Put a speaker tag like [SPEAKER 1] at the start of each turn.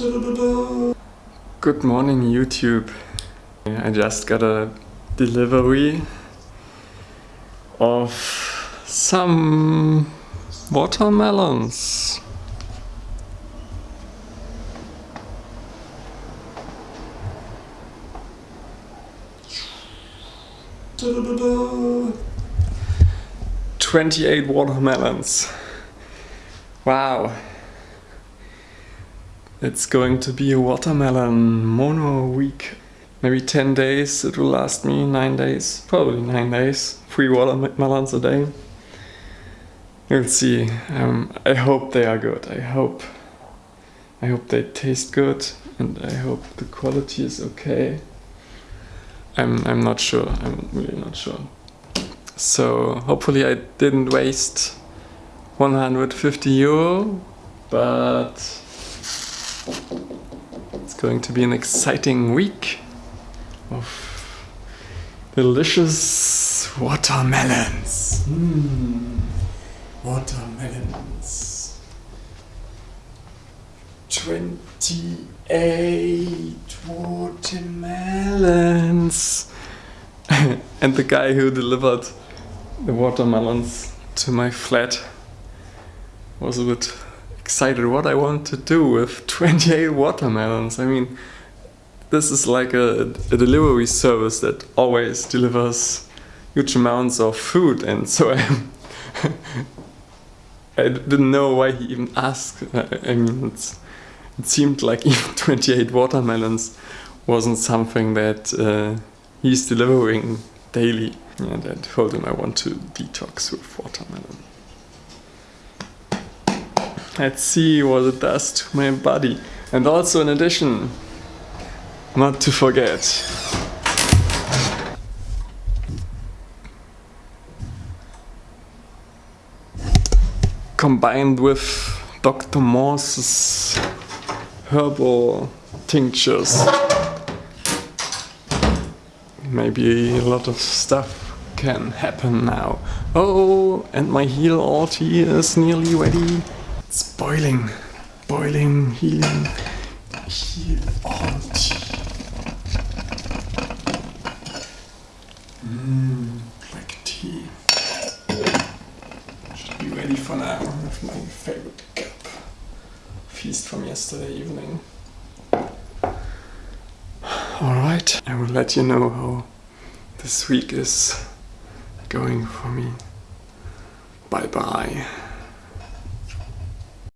[SPEAKER 1] Good morning YouTube. I just got a delivery of some watermelons. Twenty-eight watermelons. Wow. It's going to be a watermelon mono week. Maybe 10 days, it will last me 9 days, probably 9 days. 3 watermelons a day. We'll see. Um, I hope they are good. I hope. I hope they taste good and I hope the quality is okay. I'm, I'm not sure. I'm really not sure. So hopefully I didn't waste 150 euro, but it's going to be an exciting week of delicious watermelons. Mm. Watermelons. 28 watermelons. and the guy who delivered the watermelons to my flat was a bit excited what I want to do with 28 watermelons. I mean, this is like a, a delivery service that always delivers huge amounts of food and so I, I didn't know why he even asked. I mean, it seemed like even 28 watermelons wasn't something that uh, he's delivering daily. And I told him I want to detox with watermelon. Let's see what it does to my body. And also in addition, not to forget, combined with Dr. Morse's herbal tinctures. Maybe a lot of stuff can happen now. Oh, and my heal alti is nearly ready. It's boiling, boiling, healing, heal all. Mmm, black tea. Should be ready for now with my favorite cup. Feast from yesterday evening. Alright, I will let you know how this week is going for me. Bye bye.